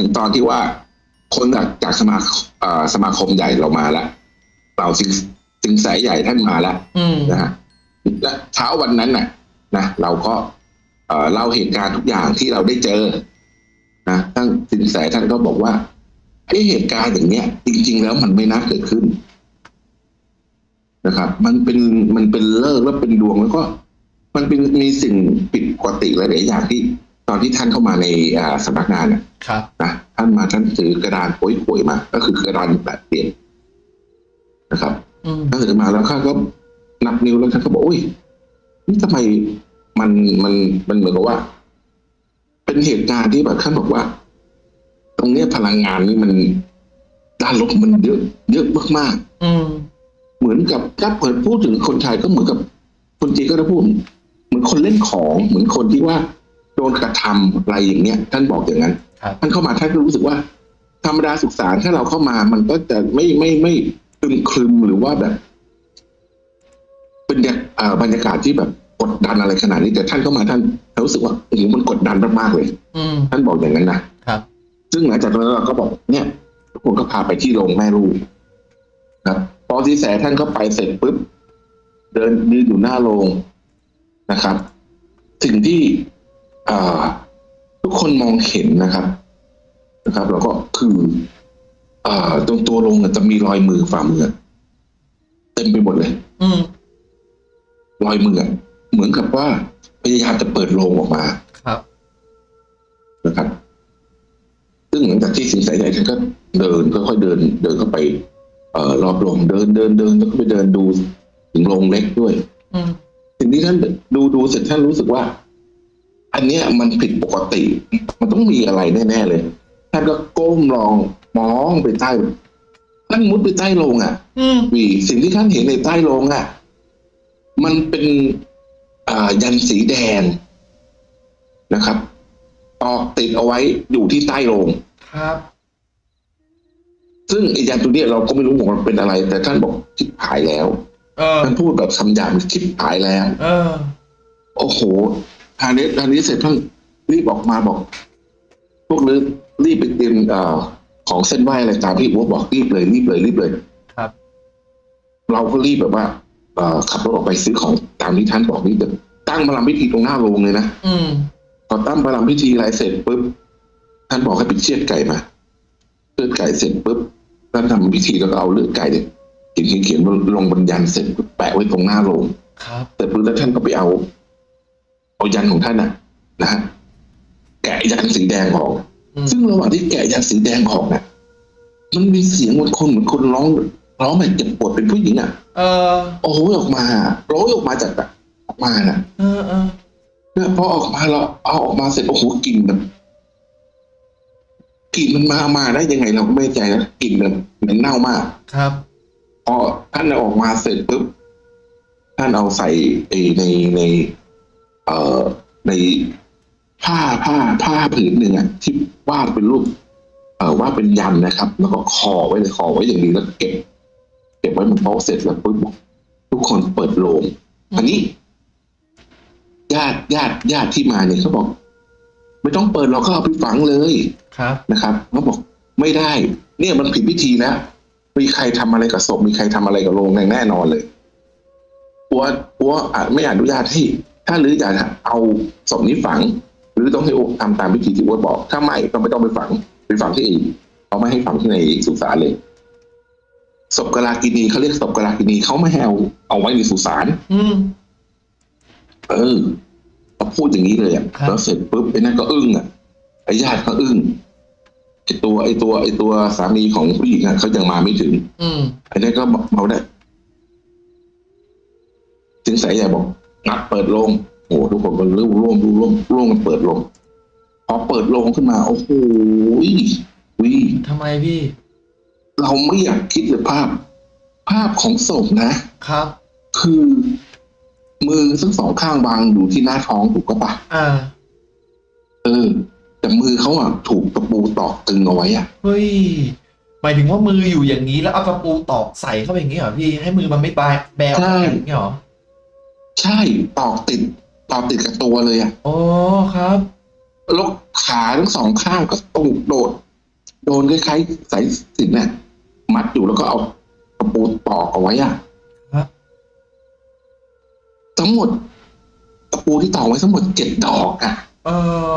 ถึงตอนที่ว่าคนจากจากสมาเอ่อสมาคมใหญ่เรามาแล้วเราสิงสิงสายใหญ่ท่านมาแล้วอืมนะฮะและเช้าวันนั้นน่ะ นะเราก็เอ่อเล่าเหตุการณ์ทุกอย่างที่เราได้เจอนะท่านสินแสท่านก็บอกว่าไอ้เหตุการณ์อย่างเนี้ย จริง ๆ แล้วมันไม่น่าเกิดขึ้นนะครับ มันเป็นมันเป็นเลิกษ์แล้วเป็นดวงแล้วก็ มันเป็นมีสิ่งผิดปกติหลายๆอย่างที่ ตอนที่ท่านเข้ามาในอ่าสำนักงานน่ะครับนะท่านมาท่านถือกระดานโป่วยๆมา ก็คือกระดานแปดเปลี่ยนนะครับอืมท่านถือมาแล้วข้าก็นับนิ้วแล้วท่านก็บอกอุ้ยนี่ทำไมมันมันมันเหมือนกับว่า เป็นเหตุการณ์ที่แบบท่านบอกว่า ตรงเนี้ยพลังงานนี่มันด้านลบมันเยอะ เยอะมากอืมๆเหมือนกับถ้าเปิดพูดถึงคนไทยก็เหมือนกับคนจีนก็จะพูดเหมือนคนเล่นของ เหมือนคนที่ว่าโดนกระทำอะไรอย่างเงี้ยท่านบอกอย่างนั้นครับท่านเข้ามาท่านก็รู้สึกว่า ธรรมดาศึกษาถ้าเราเข้ามามันก็จะไม่ไม่ไม่คลึมคลึมหรือว่าแบบเป็นแบบเอ่อบรรยากาศที่แบบกดดันอะไรขนาดนี้แต่ท่านเข้ามาท่านรู้สึกว่าโอ้โหมันกดดันมากๆเลยอืมท่านบอกอย่างนั้นนะครับซึ่งหลังจากนั้นเราก็บอกเนี่ยทุกคนก็พาไปที่โรงแม่ลูกครับพอที่แสท่านก็ไปเสร็จปุ๊บเดินยืนอยู่หน้าโรงนะครับ สิ่งที่อ่า ทุกคนมองเห็นนะครับนะครับ แล้วก็คืออ่าตรงตัวโรงอะจะมีรอยมือฝ่ามือเต็มไปหมดเลยอืมรอยมืออะเหมือนกับว่าพยายามจะเปิดโรงออกมา ครับนะครับ ซึ่งหลังจากที่สิงสายใหญ่ท่านก็เดินค่อยๆเดิน เดินเข้าไป เอ่อรอบโรงเดินเดินเดินแล้วก็ไปเดินดูถึงโรงเล็กด้วยอืมสิ่งที่ท่านดูดูเสร็จท่านรู้สึกว่า อันเนี้ยมันผิดปกติ มันต้องมีอะไรแน่ๆเลยท่านก็ก้มลองมองไปใต้ท่านมุดไปใต้โรงอะอืมวีสิ่งที่ท่านเห็นในใต้โรงอะ มันเป็นอ่ายันสีแดงนะครับ ตอกติดเอาไว้อยู่ที่ใต้โรงครับ ซึ่งไอ้ยันตัวเนี้ยเราก็ไม่รู้ว่ามันเป็นอะไร แต่ท่านบอกคิดหายแล้วเออท่านพูดแบบคำหยาบคิดหายแล้วเออโอ้โห ทางนี้ทางนี้เสร็จท่านรีบออกมาบอก พวกลือรีบไปเตรียมเอ่อของเส้นไหว้อะไรตามที่วัวบอกรีบเลยรีบเลยรีบเลยครับ เราก็รีบแบบว่าเอ่อขับรถออกไปซื้อของตามที่ท่านบอกนี่เลยตั้งพลังพิธีตรงหน้าโรงเลยนะอืมพอตั้งพลังพิธีอะไรเสร็จปุ๊บท่านบอกให้ไปเชือดไก่มาเชือดไก่เสร็จปุ๊บท่านทำพิธีแล้วก็เอาเลือดไก่เนี่ยเขียนเขียนเขียนลงบนยันเสร็จปุ๊บแปะไว้ตรงหน้าโรงครับ แต่ปุ๊บแล้วท่านก็ไปเอา เอายันของท่านน่ะนะฮะแกะยันสีแดงออกอืมซึ่งระหว่างที่แกะยันสีแดงออกน่ะมันมีเสียงเหมือนคนเหมือนคนร้องร้องแบบเจ็บปวดเป็นผู้หญิงอะ เออโอ้ยออกมาร้องออกมาจากแบบออกมาน่ะ เออเออเนี่ยพอออกมาเราเอาออกมาเสร็จโอ้โหกลิ่นแบบกลิ่นมันมามาได้ยังไงเราก็ไม่แน่ใจนะกลิ่นแบบเหม็นเน่ามาก ครับพอท่านเอาออกมาเสร็จปุ๊บท่านเอาใส่ไอ้ในใน เอ่อในผ้าผ้าผ้าผืนหนึ่งอะที่วาดเป็นรูปเอ่อวาดเป็นยันนะครับ แล้วก็คอไว้เลยคอไว้อย่างดีแล้วเก็บ เก็บไว้บนโต๊ะเสร็จแล้วปุ๊บทุกคนเปิดโลงอันนี้ ญาติญาติญาติที่มาเนี่ยเขาบอก ไม่ต้องเปิดเราก็เอาไปฝังเลยครับนะครับเขาบอกไม่ได้ เนี่ยมันผิดพิธีแล้วมีใครทำอะไรกับศพมีใครทำอะไรกับโรงแน่นอนเลยปัวปัวอาจไม่อนุญาตให้ ถ้าหรืออยากจะเอาศพนี้ฝัง หรือต้องให้อุทำตามพิธีที่วัวบอก ถ้าไม่ก็ไม่ต้องไปฝังไปฝังที่อื่นเขาไม่ให้ฝังที่ในสุสานเลยศพกลากินีเขาเรียกศพกลากินีเขาไม่ให้เอาเอาไว้ในสุสานอืมเออเขาพูดอย่างนี้เลยอะครับแล้วเสร็จปุ๊บไอ้นั่นก็อึ้งอะไอ้ญาติก็อึ้งไอ้ตัวไอ้ตัวไอ้ตัวสามีของผู้หญิงอะเขายังมาไม่ถึง อืมไอ้นั่นก็บอกเขาได้สิงสายใหญ่บอก งัดเปิดโรงโอ้โหทุกคนก็ร่วมร่วมร่วมร่วมกันเปิดโรงพอเปิดโรงขึ้นมา โอ้โหวิทำไมพี่ เราไม่อยากคิดเลยภาพ ภาพของศพนะครับ คือ มือทั้งสองข้างวางอยู่ที่หน้าท้องถูกก็ปะอ่า เออ แต่มือเขาอะถูกตะปูตอกตึงเอาไว้อะเฮ้ยหมายถึงว่ามืออยู่อย่างนี้แล้วเอาตะปูตอกใส่เข้าไปอย่างนี้เหรอพี่ให้มือมันไม่บายแบวใช่อย่างนี้เหรอ ใช่ตอกติดตอกติดกับตัวเลยอะอ๋อครับแล้วขาทั้งสองข้างก็ตูกโดด โดนคล้ายๆสายสิญจนน่ะมัดอยู่แล้วก็เอาตะปูตอกเอาไว้อะครับทั้งหมดตะปูที่ตอกไว้ทั้งหมดเจ็ดดอกอะเอ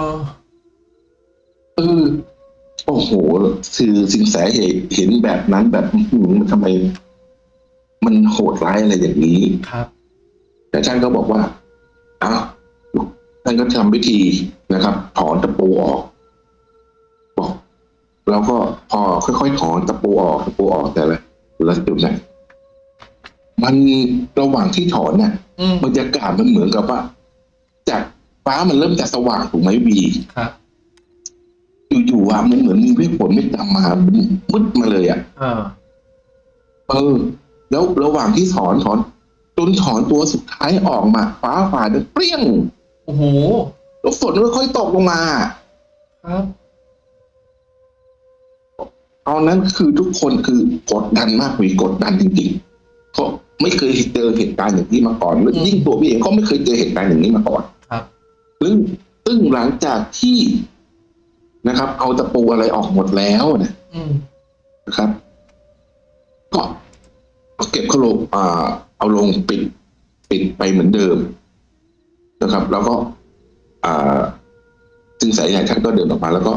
อเออโอ้โหคือสินแสเห็นเห็นแบบนั้นแบบอื้อหือมันทำไม มันโหดร้ายอะไรอย่างนี้ครับ แต่ท่านก็บอกว่าอ้าวท่านก็ทำพิธีนะครับถอนตะปูออก บอก แล้วก็พอค่อยๆถอนตะปูออกตะปูออกแต่ละละจุดเนี่ยมันระหว่างที่ถอนเนี่ยอืมบรรยากาศมันเหมือนกับว่าจากฟ้ามันเริ่มจะสว่างถูกไหมวีครับอยู่ๆอะมันเหมือนมีเวทฝนไม่ตามมามันมืดมาเลยอะเออเออ แล้วระหว่างที่ถอนถอน จนถอนตัวสุดท้ายออกมาฟ้าผ่าดังเปรี้ยงโอ้โหแล้วฝนค่อยๆตกลงมา ครับตอนนั้นคือทุกคนคือกดดันมากวีกดดันจริงๆเพราะไม่เคยเจอเหตุการณ์อย่างนี้มาก่อนแล้วยิ่งตัวพี่เองก็ไม่เคยเจอเหตุการณ์อย่างนี้มาก่อน ครับซึ่งซึ่งหลังจากที่นะครับ เอาตะปูอะไรออกหมดแล้วเนะอืมนะครับ ก็ เอาเก็บเขาลงอ่า เอาลงปิดปิดไปเหมือนเดิมนะครับ แล้วก็ อ่าซึ่งสายใหญ่ท่านก็เดินออกมา แล้วก็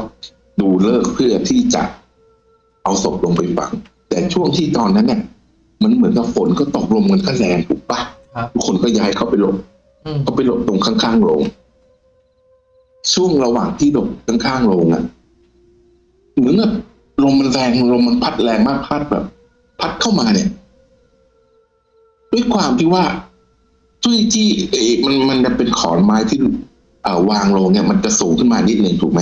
ดูเลิกษ์เพื่อที่จะเอาศพลงไปฝัง แต่ช่วงที่ตอนนั้นเนี่ย มันเหมือนกับฝนก็ตกลมมันก็แรงถูกปะครับทุกคนก็ย้ายเข้าไปหลบอืมเขาไปหลบตรงข้างๆโรงช่วงระหว่างที่หลบข้างๆโรงอะเหมือนกับลมมันแรงลมมันพัดแรงมากพัดแบบ พัดเข้ามาเนี่ย ด้วยความที่ว่าจุ้ยจี้เอมันมันจะเป็นขอนไม้ที่เอ่อวางลงเนี่ย มันจะสูงขึ้นมานิดหนึ่งถูกไหม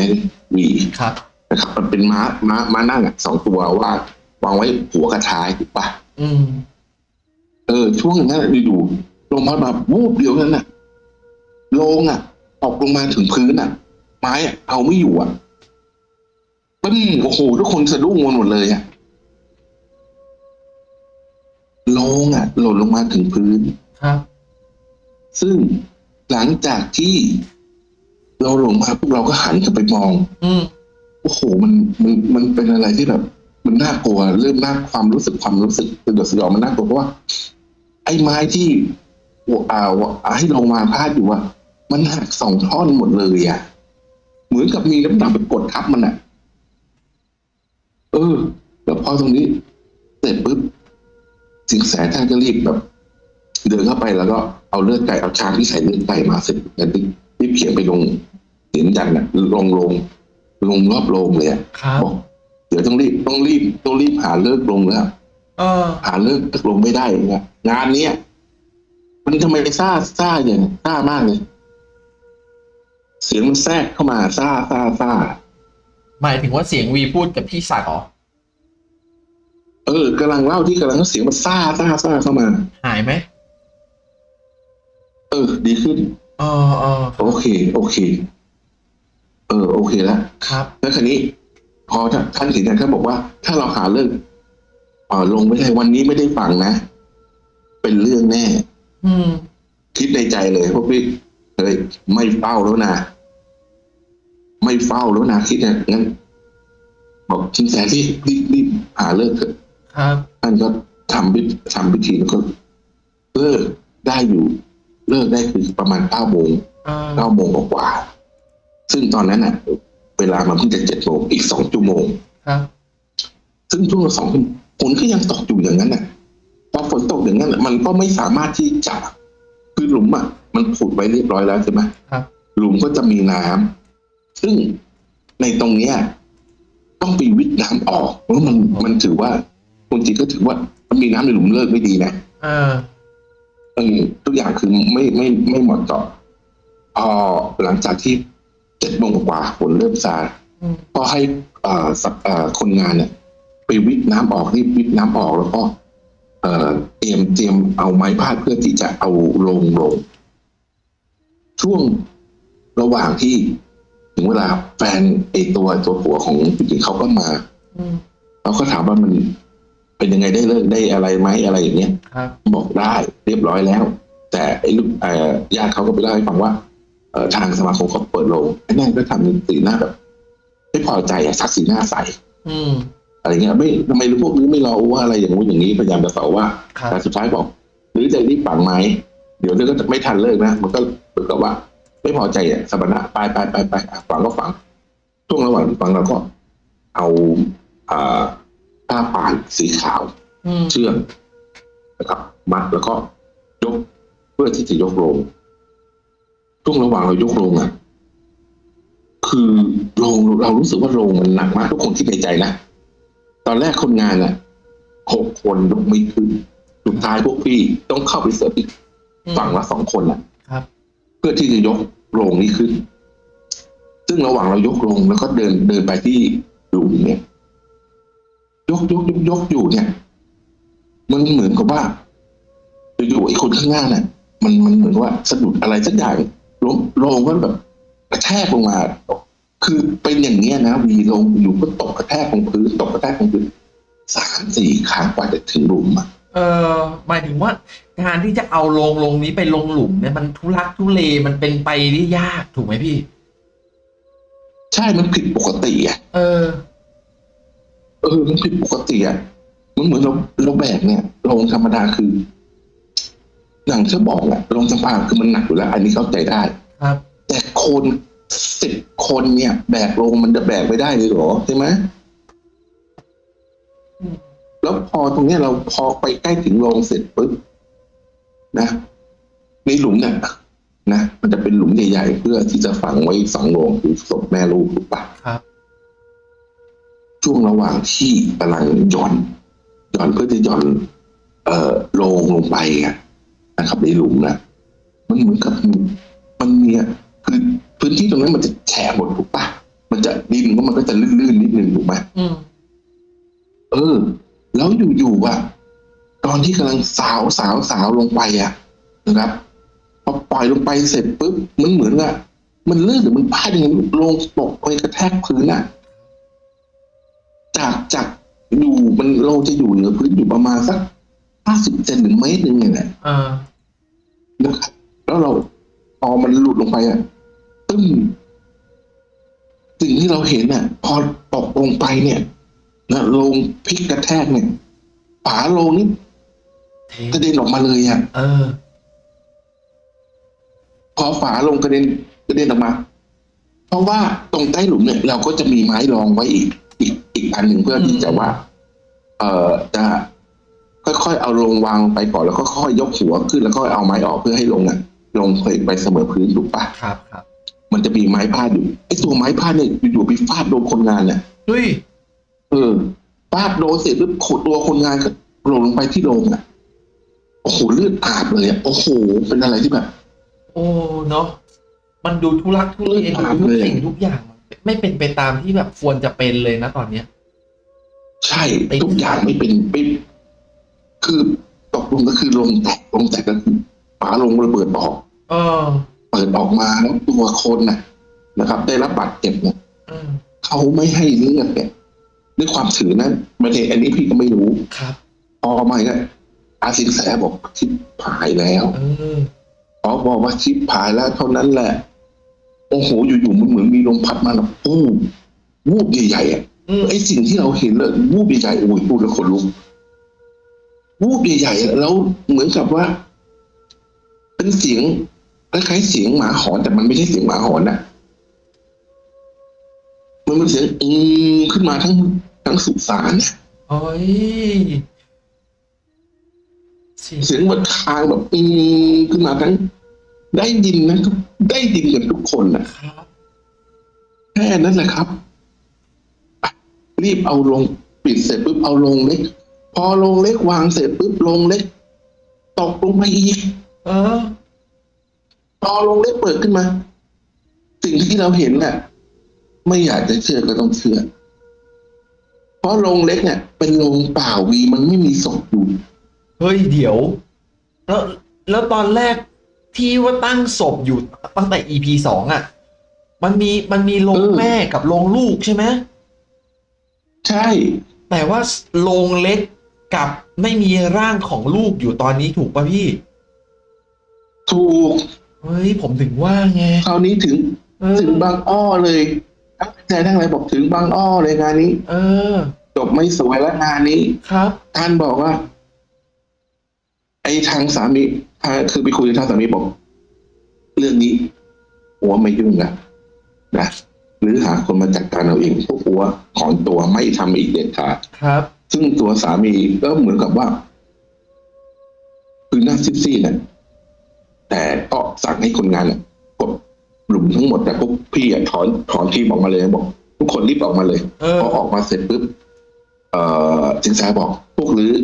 วีครับนะครับ มันเป็นม้าม้าม้านั่งอะสองตัวว่าวางไว้หัวกระท้ายถูกปะอืม เออ ช่วงนั้นอยู่ๆลงมาแบบวูบเดียวนั้นน่ะโลงอะตกลงมาถึงพื้นอะ ไม้อะเอาไม่อยู่อะปึ้มโอ้โหทุกคนสะดุ้งกันหมดเลยอะ โลงอะหล่นลงมาถึงพื้น ครับ ซึ่งหลังจากที่เราลงมาพวกเราก็หันกลับไปมอง อืมโอ้โห มันมันมันเป็นอะไรที่แบบ มันน่ากลัว เริ่มน่าความรู้สึกความรู้สึกสยดสยองมันน่ากลัวเพราะว่า ไอ้ไม้ที่อ่าอ่าให้ลงมาพาดอยู่อะมันหักสองท่อนหมดเลยอะเหมือนกับมีน้ำหนักไปกดทับมันอะเออ แล้วพอตรงนี้ เสร็จปุ๊บ สิงแสท่านก็รีบแบบ เดินเข้าไปแล้วก็เอาเลือดไก่เอาชามที่ใส่เลือดไก่มาเสร็จแล้วรีบเขียนไปลงเสียนยันอะลงลงลงรอบโรงเลยอะครับบอกเดี๋ยวต้องรีบต้องรีบต้องรีบหาเลิกลงแล้วเออหาเลิกลงไม่ได้นะงานเนี้ยมันทำไมซ่าซ่าอย่างซ่ามากเลยเสียงมันแทรกเข้ามาซ่าซ่าซ่าหมายถึงว่าเสียงวีพูดกับพี่ศักดิ์เหรอ เออกำลังเล่าที่กำลังเสียงมันซ่าซ่าซ่าเข้ามา หายไหมเออ ดีขึ้นเออเออโอเค โอเค เออ โอเคแล้วครับ แล้วคันนี้ พอท่านท่านเห็นท่านบอกว่า ถ้าเราหาเลิกเออลงไม่ได้วันนี้ไม่ได้ฟังนะ เป็นเรื่องแน่ อืม คิดในใจเลยพวกพี่เฮ้ยไม่เฝ้าแล้วนะไม่เฝ้าแล้วนะคิดอย่างนั้นบอกชินแสที่รีบรีบหาเลิกเถอะ ครับท่านก็ทำพิธีทำพิธีแล้วก็เลิกได้อยู่เลิกได้คือประมาณเก้าโมงเออเก้าโมงกว่าๆซึ่งตอนนั้นน่ะ เวลามันเพิ่งจะเจ็ดโมงอีกสองชั่วโมงครับซึ่งช่วงสองชั่วโมงฝนก็ยังตกอยู่อย่างนั้นน่ะพอฝนตกอย่างนั้นน่ะมันก็ไม่สามารถที่จะคือหลุมอะมันขุดไว้เรียบร้อยแล้วใช่ไหมครับหลุมก็จะมีน้ำซึ่งในตรงเนี้ย ต้องไปวิทย์น้ำออกเพราะมันมันถือว่า คนจีนก็ถือว่ามันมีน้ำในหลุมเลิกไม่ดีนะเออเออทุกอย่างคือไม่ไม่ไม่เหมาะเจาะพอหลังจากที่เจ็ดโมงกว่าฝนเริ่มซาอืมก็ให้เอ่อสักเอ่อคนงานเนี่ย ไปวิทย์น้ำออกรีบวิทย์น้ำออกแล้วก็เอ่อเตรียมเตรียมเอาไม้พาดเพื่อที่จะเอาลงลง ช่วงระหว่างที่ถึงเวลาแฟนไอตัวตัวผัวของผู้หญิงเขาก็มาอืมเราก็ถามว่ามัน เป็นยังไงได้เลิกได้อะไรไหมอะไรอย่างเงี้ยครับบอกได้เรียบร้อยแล้ว แต่ไอ้ลูกเอ่อญาติเขาก็ไปเล่าให้ฟังว่าเอ่อทางสมาคมเขาเปิดโรงไอ้นั่นก็ทำสีหน้าแบบไม่พอใจอะสักสีหน้าใสอืมอะไรเงี้ยไม่ทำไมพวกนี้ไม่รอว่าอะไรอย่างงู้นอย่างนี้พยายามจะเสาว่าครับแต่สุดท้ายบอก หรือจะรีบฝังไหมเดี๋ยวเธอก็จะไม่ทันเลิกนะมันก็เหมือนกับว่า ไม่พอใจอะสมณะไปไปไปไปอะฝังก็ฝังช่วงระหว่างที่ฝังเราก็เอาอ่า ผ้าป่านสีขาวอืมเชือกนะครับ มัดแล้วก็ยกเพื่อที่จะยกลงช่วงระหว่างเรายกลงอะ คือโรงเรารู้สึกว่าโรงมันหนักมากทุกคนคิดในใจนะตอนแรกคนงานอะหกคนยกไม่ขึ้นสุดท้ายพวกพี่ต้องเข้าไปเสริมอีกฝั่งละสองคนอะครับ เพื่อที่จะยกโรงนี้ขึ้น ซึ่งระหว่างเรายกโรงแล้วก็เดินเดินไปที่หลุมเนี่ย ยกยกยกยกอยู่เนี่ย มันเหมือนกับว่าอยู่ๆไอ้คนข้างหน้าน่ะ มันมันเหมือนว่าสะดุดอะไรสักอย่างล้มโรงก็แบบกระแทกลงมาคือเป็นอย่างเงี้ยนะวีลงอยู่ก็ตกกระแทกลงพื้นตกกระแทกลงพื้นสามสี่ครั้งกว่าจะถึงหลุมอะเออหมายถึงว่าการที่จะเอาลงลงนี้ไปลงหลุมเนี่ยมันทุลักทุเลมันเป็นไปได้ยากถูกไหมพี่ ใช่มันผิดปกติอะเออ เออมันผิดปกติอะมันเหมือนเราเราแบกเนี่ยโรงธรรมดาคืออย่างที่บอกแหละโรงสะพานคือมันหนักอยู่แล้ว อันนี้เข้าใจได้ครับ แต่คนสิบคนเนี่ย แบกโรงมันจะแบกไม่ได้เลยเหรอใช่ไหมอืมแล้วพอตรงเนี้ยเราพอไปใกล้ถึงโรงเสร็จปุ๊บนะในหลุมเนี่ยนะมันจะเป็นหลุมใหญ่ๆเพื่อที่จะฝังไว้สองโรงคือศพแม่ลูกถูกปะครับ ช่วงระหว่างที่กำลังหย่อนหย่อนเพื่อจะหย่อน เอ่อโลงลงไปอะนะครับในหลุมนะมันเหมือนกับมันเนี่ยคือพื้นที่ตรงนั้นมันจะแฉะหมดถูกปะมันจะดินก็มันก็จะลื่นๆนิดนึงถูกไหมอืมเออ แล้วอยู่ๆอะตอนที่กำลังสาวสาวสาวลงไปอะนะครับพอปล่อยลงไปเสร็จปุ๊บมันเหมือนกับมันลื่นหรือมันพลาดยังไงลงตกไปกระแทกพื้นอะ จากจากอยู่มันเราจะอยู่เหนือพื้นอยู่ประมาณสักห้าสิบเซนหรือเมตรหนึ่งเนี่ยแหละเออนะครับแล้วเราพอมันหลุดลงไปอะตึ้งสิ่งที่เราเห็นอะ พอตกลงไปเนี่ยนะลงพลิกกระแทกเนี่ยฝาโลงนี่เทกระเด็นออกมาเลยอะเออ พอฝาลงกระเด็นกระเด็นออกมา เพราะว่าตรงใต้หลุมเนี่ย เราก็จะมีไม้รองไว้อีก อีกอีกอันหนึ่งเพื่อที่จะว่า เอ่อจะค่อยๆเอาลงวางไปก่อนแล้วก็ค่อยๆยกหัวขึ้นแล้วก็เอาไม้ออกเพื่อให้ลงอะ ลงไปเสมอพื้นถูกปะครับครับ มันจะมีไม้พาดอยู่ไอ้ตัวไม้พาดเนี่ยอยู่ๆไปฟาดโดนคนงานเนี่ยเฮ้ยเออฟาดโดนเสร็จปุ๊บขดตัวคนงานก็หล่นลงไปที่โรงอะโอ้โหเลือดอาบเลยอะโอ้โห เป็นอะไรที่แบบ โอ้เนาะมันดูทุลักทุเลเออดูถามทุกเลยสิ่งทุกอย่าง ไม่เป็นไปตามที่แบบควรจะเป็นเลยนะตอนเนี้ย ใช่ทุกอย่างไม่เป็นไม่คือตกลงก็คือลงแตกลงแตกก็คือฝาลงระเบิดออกเออ เปิดออกมาแล้วตัวคนน่ะ นะครับ ได้รับบาดเจ็บเนี่ยเออเขาไม่ให้เลือดเนี่ยด้วยความถือนั้นไม่ได้อันนี้พี่ก็ไม่รู้ครับพอมาก็อาสินแสบอกชิบหายแล้วเออพอบอกว่าชิบหายแล้วเท่านั้นแหละ โอ้โหอยู่ๆมันเหมือนมีลมพัดมาแล้วปู้วูบใหญ่ๆอะอืมไอ้สิ่งที่เราเห็นเลยวูบใหญ่ๆโอ้ยพูดแล้วขนลุกวูบใหญ่ๆอะแล้วเหมือนกับว่า เป็นเสียงคล้ายๆเสียงหมาหอนแต่มันไม่ใช่เสียงหมาหอนนะมันเป็นเสียงอืมขึ้นมาทั้งทั้งสุสานน่ะโอ้ยเสียงมันคางแบบอืมขึ้นมาทั้ง ได้ยินนะทุกได้ยินกันทุกคนนะครับ แค่นั้นแหละครับอะรีบเอาลงปิดเสร็จปุ๊บเอาลงเล็ก พอลงเล็กวางเสร็จปุ๊บลงเล็ก ตกลงมาอีกเออพอลงเล็กเปิดขึ้นมา สิ่งที่เราเห็นน่ะไม่อยากจะเชื่อก็ต้องเชื่อ เพราะโรงเล็กเนี่ย เป็นโรงเปล่าวีมันไม่มีศพอยู่เฮ้ยเดี๋ยว แล้วแล้วตอนแรก ที่ว่าตั้งศพอยู่ตั้งแต่ EP สองอะ มันมีมันมีโรงเออแม่กับโรงลูกใช่ไหมใช่ แต่ว่าโรงเล็กกับไม่มีร่างของลูกอยู่ตอนนี้ถูกป่ะพี่ ถูก เฮ้ย ผมถึงว่าไงคราวนี้ถึงเออถึงบางอ้อเลยใจทั้งหลายบอกถึงบางอ้อเลยงานนี้ เออ จบไม่สวยแล้วงานนี้ ครับ ท่านบอกว่า ไอ้ทางสามีอ่า คือไปคุยกับทางสามีบอกเรื่องนี้หัวไม่ยุ่งนะนะหรือหาคนมาจัดการเอาเองพวกหัวถอนตัวไม่ทำอีกเด็ดขาดครับ ซึ่งตัวสามีก็เหมือนกับว่า คือหน้าซีดๆนะแต่ก็สั่งให้คนงานน่ะกดหลุมทั้งหมดแต่พวกพี่อะถอนถอนทีมออกมาเลยบอก ทุกคนรีบออกมาเลยเออพอออกมาเสร็จปุ๊บเอ่อจิงแซบอก พวกลือ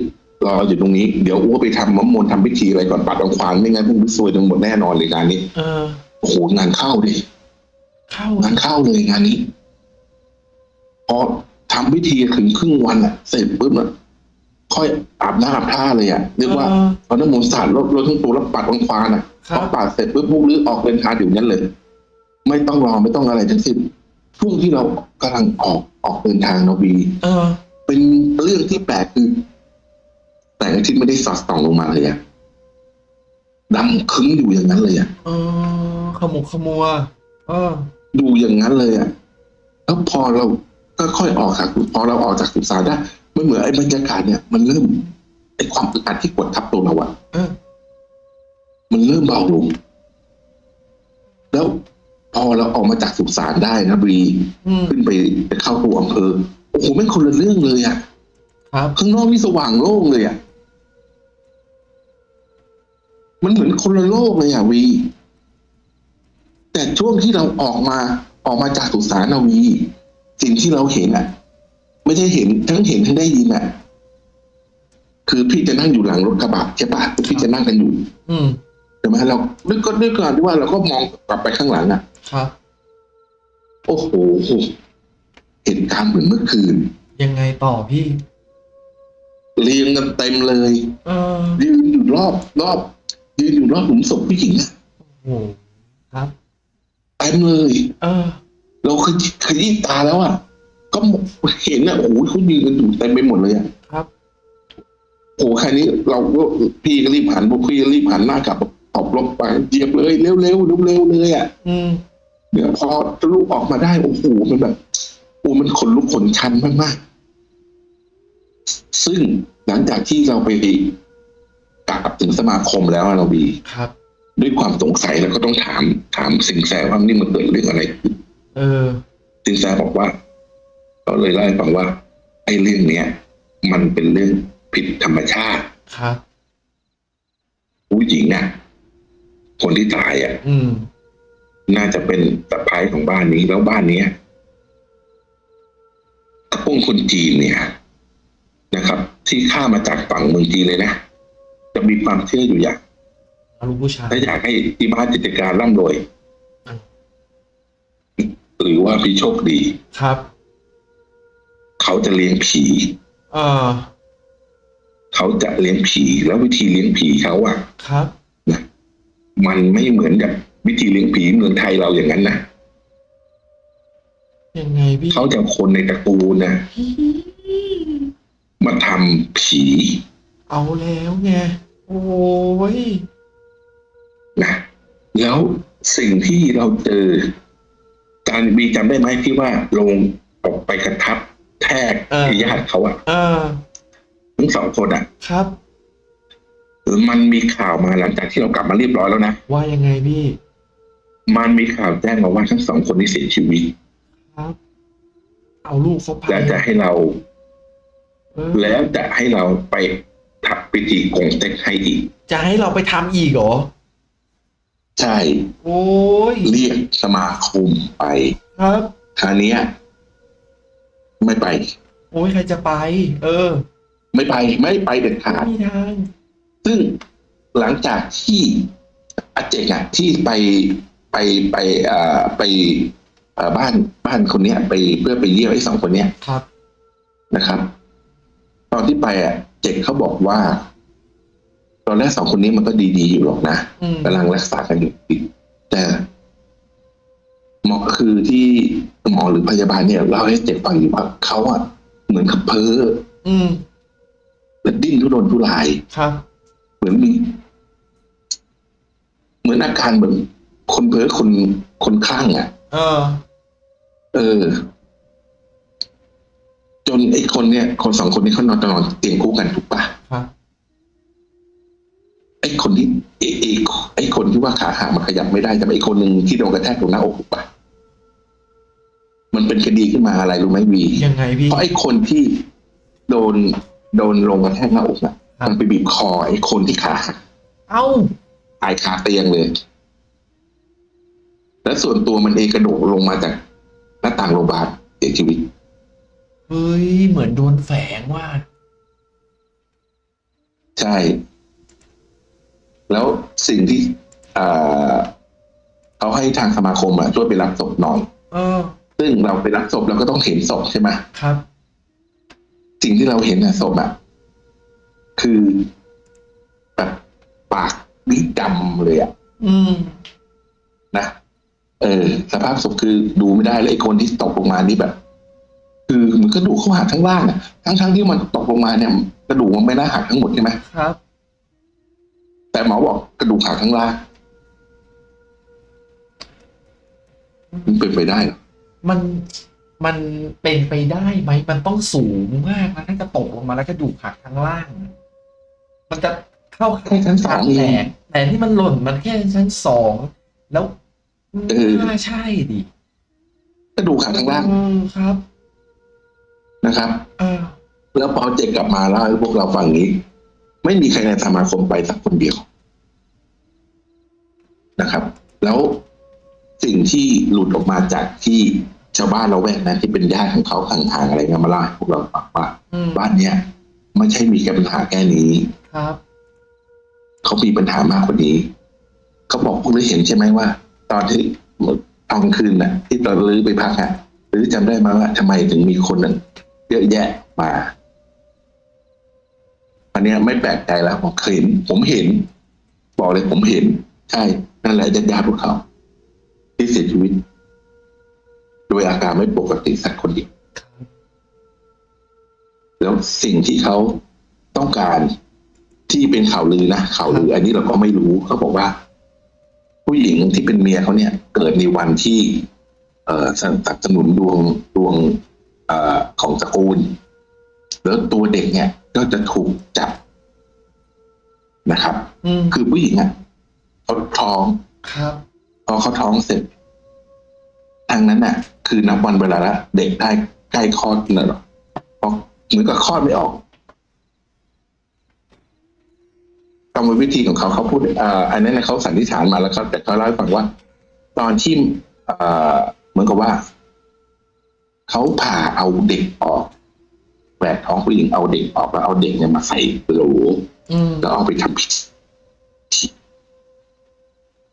รออยู่ตรงนี้เดี๋ยวอ้วไปทำมมนต์ทำพิธีอะไรก่อนปัดองควานไม่งั้นพวกลือซวยทั้งหมดแน่นอนเลยงานนี้เออโอ้โหงานเข้าดิเข้างานเข้าเลยงานนี้พอทำพิธีถึงครึ่งวันอะเสร็จปุ๊บอะค่อยอาบน้ำอาบท่าเลยอะเรียกว่าเออเอาน้ำมนต์สาดรถรถทั้งตัวแล้วปัดองควานอะครับพอปัดเสร็จปุ๊บพวกลือออกเดินทางอยู่นั้นเลย ไม่ต้องรอไม่ต้องอะไรทั้งสิ้นช่วงที่เรากำลังออกออกเดินทางนาวีเออเป็นเรื่องที่แปลกคือ แต่อาทิตย์ไม่ได้สอดส่องลงมาเลยอะดำคึ้งอยู่อย่างนั้นเลยอะเออขมุกขมัวเออดูอย่างนั้นเลยอะแล้วพอเราก็ค่อยออกจากพอเราออกจากสุสานได้มันเหมือนไอ้บรรยากาศเนี่ย มันเริ่มไอ้ความอึดอัดที่กดทับตัวเราอะเออมันเริ่มเบาลง แล้วพอเราออกมาจากสุสานได้นะบรีอืมขึ้นไปไปเข้าตัวอำเภอโอ้โหไม่งคนละเรื่องเลยอะครับข้างนอกนี่สว่างโล่งเลยอะ มันเหมือนคนละโลกเลยอะวี แต่ช่วงที่เราออกมาออกมาจากสุสานนาวี สิ่งที่เราเห็นอะไม่ได้เห็นทั้งเห็นทั้งได้ยินอะคือพี่จะนั่งอยู่หลังรถกระบะใช่ปะพี่จะนั่งกันอยู่ อืมใช่ไหมเรานึกก็นึกก่อนที่ว่าเราก็มองกลับไปข้างหลังอะครับ โอ้โหเหตุการณ์เหมือนเมื่อคืน ยังไงต่อพี่ เรียงกันเต็มเลย เออยืนอยู่รอบรอบ ยืนอยู่รอบหลุมศพผู้หญิงอะโอ้โหครับเต็มเลย เออ เราขยี้ขยี้ตาแล้วอะก็เห็นอะโอ้โหเขายืนกันอยู่เต็มไปหมดเลยอะครับโอ้โหแค่นี้เราก็พี่ก็รีบหันพวกพี่ก็รีบหันหน้ากลับตอบลบไปเหยียบเลยเร็วๆเร็วๆเร็วๆเลยอะอืมเดี๋ยวพอลูกออกมาได้โอ้โหมันแบบโอ้มันขนลุกขนชันมากๆ ซึ่งหลังจากที่เราไป กลับถึงสมาคมแล้วอะเราบีครับ ด้วยความสงสัยเราก็ต้องถามถามสิงแสว่านี่มันเกิดเรื่องอะไรขึ้นเออ สินแสบอกว่าเขาเลยเล่าให้ฟังว่า ไอ้เรื่องเนี้ย มันเป็นเรื่องผิดธรรมชาติครับผู้หญิงอะ คนที่ตายอะอืมน่าจะเป็นสะพ้ายของบ้านนี้แล้วบ้านเนี้ยกระพงคนจีนเนี่ยนะครับ ที่ข้ามมาจากฝั่งเมืองจีนเลยนะ จะมีความเชื่ออยู่อย่างลูกผู้ชายถ้าอยากให้ที่บ้านกิจการร่ำรวยอืมหรือว่าพี่โชคดีครับ เขาจะเลี้ยงผีเออเขาจะเลี้ยงผีแล้ววิธีเลี้ยงผีเขาอะครับนะมันไม่เหมือนกับวิธีเลี้ยงผีเมืองไทยเราอย่างนั้นนะยังไงพี่เขาจะเอาคนในตระกูลนะมาทำผี เอาแล้วไงโอ้ยนะแล้วสิ่งที่เราเจอ การบีจำได้ไหมที่ว่าลงออกไปกระทับแทกเออญาติเขาอะเออทั้งสองคนอะครับมันมีข่าวมาหลังจากที่เรากลับมาเรียบร้อยแล้วนะว่ายังไงพี่ มันมีข่าวแจ้งมาว่าทั้งสองคนนี้เสียชีวิตครับ เอาลูกเขาไปแล้วจะให้เราเออแล้วจะให้เราไป ทับพิธีกงเต็กให้อีก จะให้เราไปทำอีกเหรอ ใช่ โอ้ยเรียกสมาคมไป ครับคราวเนี้ย ไม่ไป โอ้ยใครจะไป เออ ไม่ไปไม่ไปเด็ดขาด ไม่มีทาง ซึ่งหลังจากที่อาเจกอะที่ไปไปไปเอ่อไปเอ่อบ้านบ้านคนเนี้ย ไปเพื่อไปเยี่ยมไอ้สองคนเนี้ยครับนะครับ ตอนที่ไปอะเจกเขาบอกว่า ตอนแรกสองคนนี้มันก็ดีๆอยู่หรอกนะอืมกำลังรักษากันอยู่แต่หมอคือที่หมอหรือพยาบาลเนี่ยเล่าให้เจ็บฟังอยู่ว่าเขาอะเหมือนกับเพ้ออืมและดิ้นทุรนทุรายครับเหมือนมีเหมือนอาการเหมือนคนเพ้อคนคนคลั่งอะเออ เออ จนไอ้คนเนี่ย คนสองคนนี้เขานอนนอนเตียงคู่กันถูกปะครับไอ้คนที่ไอ้ไอ้ไอ้คนที่ว่าขาหักมันขยับไม่ได้แต่ไอ้คนหนึ่งที่โดนกระแทกตรงหน้าอกถูกปะมันเป็นคดีขึ้นมาอะไรรู้ไหมวียังไงพี่เพราะไอ้คนที่โดนโดนลงกระแทกหน้าอกอะครับมันไปบีบคอไอ้คนที่ขาหักเอ้าตายคาเตียงเลย และส่วนตัวมันเองกระโดดลงมาจากหน้าต่างโรงพยาบาลเสียชีวิต เฮ้ย เหมือนโดนแฝงว่า ใช่ แล้วสิ่งที่เอ่อเขาให้ทางสมาคมอะช่วยไปรับศพหน่อย เออ ซึ่งเราไปรับศพเราก็ต้องเห็นศพใช่ไหมครับ สิ่งที่เราเห็นอะศพอะคือแบบปากนี่ดำเลยอะอืม นะ เออ สภาพศพคือดูไม่ได้เลยไอ้คนที่ตกลงมานี่แบบ คือมันกระดูกเขาหักทั้งล่างอะทั้งทั้งๆที่มันตกลงมาเนี่ย กระดูกมันไม่น่าหักทั้งหมดใช่ไหมครับ แต่หมอบอกกระดูกหักทั้งล่างมันเป็นไปได้เหรอมันมันเป็นไปได้ไหมมันต้องสูงมากนะถ้าจะตกลงมาแล้วกระดูกหักทั้งล่าง มันจะเข้าแค่ชั้นสองแตเองกแต่ที่มันหล่นมันแค่ชั้นสองแล้วเออน่าใช่ดิกระดูกหักทั้งล่างเออครับ นะครับเออแล้วพอเจกกลับมาแล้วให้พวกเราฟังนี้ ไม่มีใครในสมาคมไปสักคนเดียวนะครับ แล้วสิ่งที่หลุดออกมาจากที่ชาวบ้านเราแวกนั้นที่เป็นญาติของเขาห่างๆอะไรเงี้ยมาเล่าให้พวกเราฟังว่าอืมบ้านเนี้ยไม่ใช่มีแค่ปัญหาแค่นี้ครับเขามีปัญหามากกว่านี้เขาบอกพวกเราเห็นใช่ไหมว่า ตอนที่ตอนกลางคืนน่ะ ที่ตอนลื้อไปพักอะหรือจำได้ไหมว่าทำไมถึงมีคนนั้น เยอะแยะมาอันเนี้ยไม่แปลกใจแล้วผมเห็น ผมเห็น บอกเลยผมเห็น ใช่นั่นแหละญาติญาติพวกเขา ที่เสียชีวิต โดยอาการไม่ปกติสักคนเดียวครับแล้วสิ่งที่เขาต้องการที่เป็นข่าวลือนะข่าวลือ อันนี้เราก็ไม่รู้เขาบอกว่า ผู้หญิงที่เป็นเมียเขาเนี่ย เกิดในวันที่ เอ่อสนับสนุนดวงดวงเอ่อของตระกูล แล้วตัวเด็กเนี่ย ก็จะถูกจับนะครับอืมคือผู้หญิงอะเขาท้องครับพอเขาท้องเสร็จทางนั้นน่ะ คือนับวันเวลาละเด็กได้ใกล้คลอดน่ะหรอเพราะเหมือนกับคลอดไม่ออกกรรมวิธีของเขาเขาพูดเอ่ออันนั้นนะเขาสันนิษฐานมาแล้วเขาแต่เขาเล่าให้ฟังว่า ตอนที่เอ่อเหมือนกับว่า เขาผ่าเอาเด็กออกแหวกท้องผู้หญิงเอาเด็กออกแล้วเอาเด็กเนี่ยมาใส่โหลอืมแล้วเอาไปทำพิธี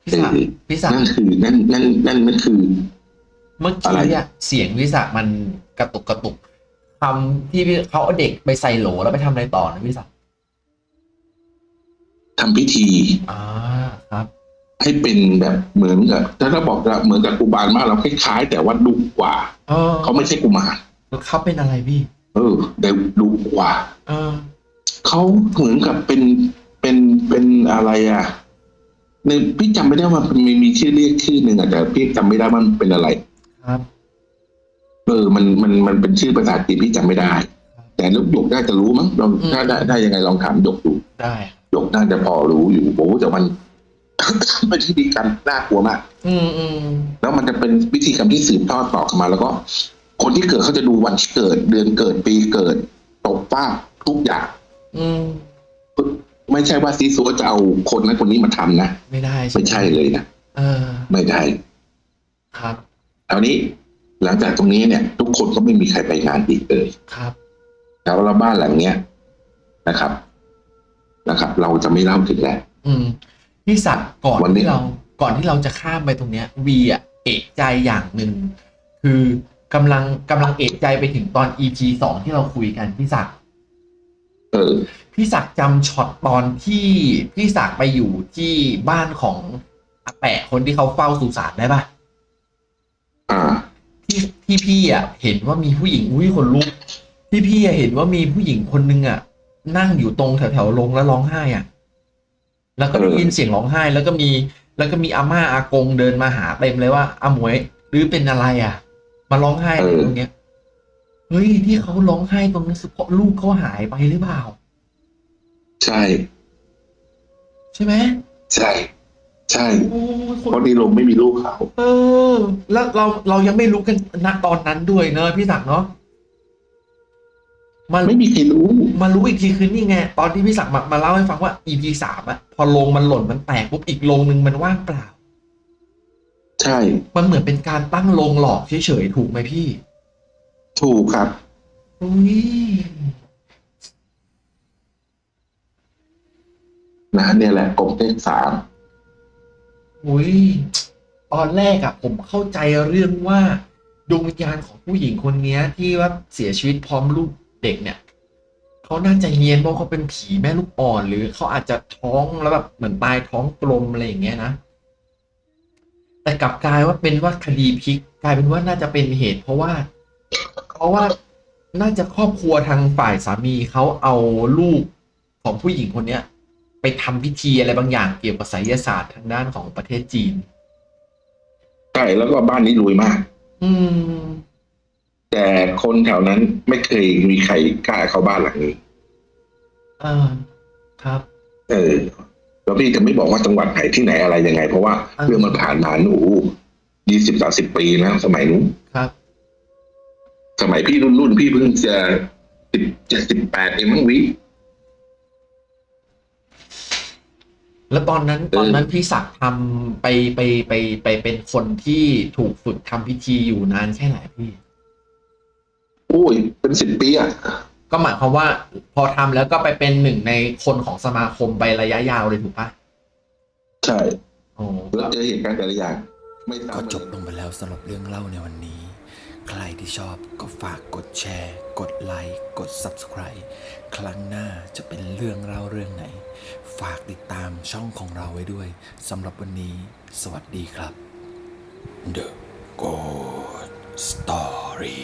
พี่ศักดิ์พี่ศักนั่ดิ์นคือนั่นนั่นนั่นนั่นคือ เมื่ออะไรกี้อะเสียงพี่ศักดิ์มันกระตุกกระตุกคำที่พี่เขาเอาเด็กไปใส่โหลแล้วไปทำอะไรต่อนะพี่ศักดิ์ทำพิธีอ่าครับ ให้เป็นแบบเหมือนกับถ้าเราบอกว่าเหมือนกับกุมารมากเราคล้ายๆ แต่ว่าดุกว่าเออเขาไม่ใช่กุมารเขาเป็นอะไรพี่ เออแต่ดุกว่า เออเขาเหมือนกับเป็นเป็นเป็นอะไรอะในพี่จำไม่ได้ว่ามันมีมีชื่อเรียกชื่อหนึ่งอะแต่พี่จำไม่ได้ว่ามันเป็นอะไร ครับ เออ มันมันมันเป็นชื่อภาษาจีนพี่จำไม่ได้ แต่ลูกหยกน่าจะรู้มั้งลองถ้าได้ได้ยังไงลองถามหยกดูได้หยกน่าจะพอรู้อยู่โอ้โหแต่มัน เป็นพิธีกรรมน่ากลัวมากอืมอืมแล้วมันจะเป็นวิธีกรรมที่สืบทอดต่อกันมา แล้วก็ คนที่เกิดเขาจะดูวันที่เกิด เดือนเกิดปีเกิดตกป้ากทุกอย่าง อืมไม่ใช่ว่าซีซัวจะเอาคนนั้นคนนี้มาทำนะไม่ได้ไม่ใช่เลยนะเออ ไม่ได้ ครับคราวนี้หลังจากตรงนี้เนี่ย ทุกคนก็ไม่มีใครไปงานอีกเลยครับแล้วแล้วบ้านหลังเนี้ยนะครับ นะครับ เราจะไม่เล่าถึงแล้วอืม พี่ศักดิ์ก่อนวันนี้ ที่เราก่อนที่เราจะข้ามไปตรงเนี้ยวีอะเอกใจอย่างหนึ่งคือกำลังกำลังเอกใจไปถึงตอน EP สองที่เราคุยกันพี่ศักดิ์เออ พี่ศักดิ์จำช็อตตอนที่พี่ศักดิ์ไปอยู่ที่บ้านของอาแปะคนที่เขาเฝ้าสุสานได้ปะอ่า ที่ที่พี่อะเห็นว่ามีผู้หญิงอุ้ยคนลุกที่พี่อะเห็นว่ามีผู้หญิงคนนึงอะนั่งอยู่ตรงแถวแถวๆลงแล้วร้องไห้อะ แล้วก็ได้เออยินเสียงร้องไห้แล้วก็มีแล้วก็มีอาม่าอากงเดินมาหาเต็มเลยว่าอาหมวยหรือเป็นอะไรอะ มาร้องไห้อะไรตรงเนี้ยเฮ้ยที่เขาร้องไห้ตรงนั้นเพราะลูกเขาหายไปหรือเปล่า ใช่ ใช่ไหมใช่ ใช่โอ้ยคเพนราะในโรงไม่มีลูกเขาเออ แล้วเราเรายังไม่รู้กันณตอนนั้นด้วยเนอะพี่ศักดิ์เนาะ มาไม่มีใครรู้มารู้อีกทีคือนี่ไง ตอนที่พี่ศักดิ์มามาเล่าให้ฟังว่า EP สามอะพอโรงมันหล่นมันแตกปุ๊บอีกโรงหนึ่งมันว่างเปล่า ใช่ มันเหมือนเป็นการตั้งโรงหลอกเฉยๆถูกไหมพี่ ถูกครับอุ้ยนะเนี่ยแหละกบเลขสามอุ้ยตอนแรกอะผมเข้าใจเรื่องว่าดวงวิญญาณของผู้หญิงคนเนี้ยที่ว่าเสียชีวิตพร้อมลูก เด็กเนี่ยเขาน่าจะเฮียนเพราะเขาเป็นผีแม่ลูกอ่อนหรือเขาอาจจะท้องแล้วแบบเหมือนตายท้องกลมอะไรอย่างเงี้ยนะ แต่กลับกลายว่าเป็นว่าคดีพลิกกลายเป็นว่าน่าจะเป็นเหตุ เพราะว่า เพราะว่าน่าจะครอบครัวทางฝ่ายสามีเขาเอาลูกของผู้หญิงคนเนี้ย ไปทำพิธีอะไรบางอย่างเกี่ยวกับไสยศาสตร์ทางด้านของประเทศจีนใช่แล้วก็บ้านนี้รวยมาก อืม แต่คนแถวนั้นไม่เคยมีใครกล้าเข้าบ้านหลังนี้ อ่า ครับ เออแล้วพี่จะไม่บอกว่าจังหวัดไหนที่ไหนอะไรยังไง เพราะว่าอ่า เรื่องมันผ่านมาหนูยี่สิบสาสิบปีนะสมัยนู้นครับ สมัยพี่รุ่นรุ่นพี่เพิ่งจะสิบเจ็ดสิบแปดเองมั้งวิ แล้วตอนนั้นเออ ตอนนั้นพี่ศักดิ์ทำไปไปไปไปเป็นคนที่ถูกฝึกทำพิธีอยู่นานแค่ไหนพี่โอ้ยเป็นสิบปีอะก็หมายความว่าพอทำแล้วก็ไปเป็นหนึ่งในคนของสมาคมไประยะยาวเลยถูกปะใช่โอ้แล้วเจอเหตุการณ์แต่ละอย่างไม่ก็ซ้ำจบลงไปแล้วสำหรับเรื่องเล่าในวันนี้ ใครที่ชอบก็ฝากกดแชร์ กดไลค์ กด Subscribe ครั้งหน้าจะเป็นเรื่องเล่าเรื่องไหน ฝากติดตามช่องของเราไว้ด้วยสำหรับวันนี้ สวัสดีครับ The Good Story